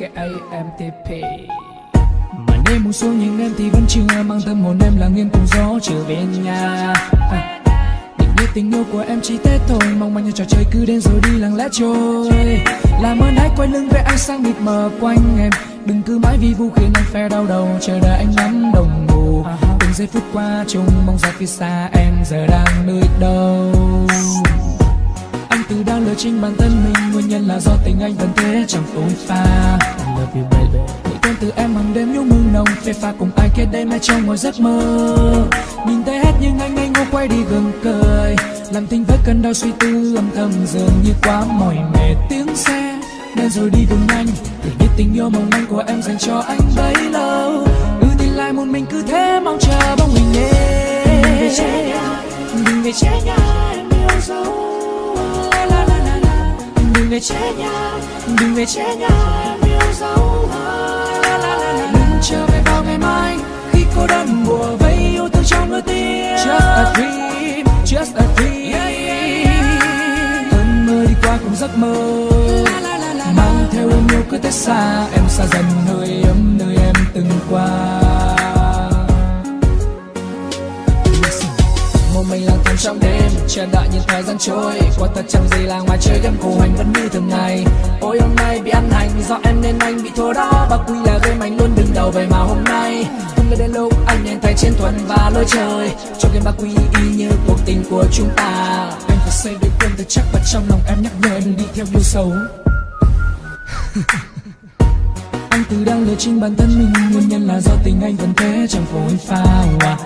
em TP Mà đêm buông xuống nhưng em thì vẫn chưa Mang tâm hồn em là nghiêng cùng gió trở về nhà. À. Định biết tình yêu của em chỉ Tết thôi Mong manh như trò chơi cứ đến rồi đi lặng lẽ trôi. Làm ơn hãy quay lưng với ánh sáng mịt mờ quanh em Đừng cứ mãi vì vu khiến anh phải đau đầu Chờ đợi anh nắm đồng hồ. Từng giây phút qua chung mong ra phía xa em giờ đang nơi đâu. Anh từ đang lừa chính bản thân mình nhiên nhân là do tình anh vẫn thế chẳng phôi pha. I love you baby Nghĩ tên từ em hàng đêm nhung mừng nồng. Phê pha cùng ai kết đêm mai trong ngồi giấc mơ. Nhìn thấy hết nhưng anh anh ngô quay đi gừng cười. Làm tình với cơn đau suy tư âm thầm dường như quá mỏi mệt. Tiếng xe nên rồi đi cùng anh để biết tình yêu mong manh của em dành cho anh bấy lâu. Ừ thì lại một mình cứ thế mong chờ bóng hình Đừng về che nhà Đừng về che em yêu dấu la la la la Đừng trở về vào ngày mai khi cô đơn mùa vây yêu thương trong đôi tim. Just a dream Just a dream. Cơn mơ đi qua cùng giấc mơ. Mang theo ôm yêu cứ thế xa em xa dần hơi ấm nơi một mình lang thang trong đêm, chờ đợi những thời gian trôi. Qua thật chẳng gì là ngoài chơi game cùng hành vẫn như thường ngày. Ôi, hôm nay bị ăn hành, do em nên anh bị thua đó. Và quy là game, anh luôn đứng đầu vậy mà hôm nay. Không ngờ đến lúc anh nên thấy chiến thuần và lối chơi cho game ba quy y như cuộc tình của chúng ta. Anh phải xây được quân thật chắc và trong lòng em nhắc nhở đừng đi theo yêu xấu. Anh từ đang lừa chính bản thân mình. Nguyên nhân là do tình anh vẫn thế, chẳng phôi pha à.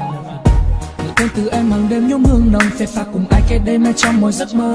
Người tên từ em hàng đêm nhung hương nồng phê pha cùng ai kết đêm hay trong mỗi giấc mơ.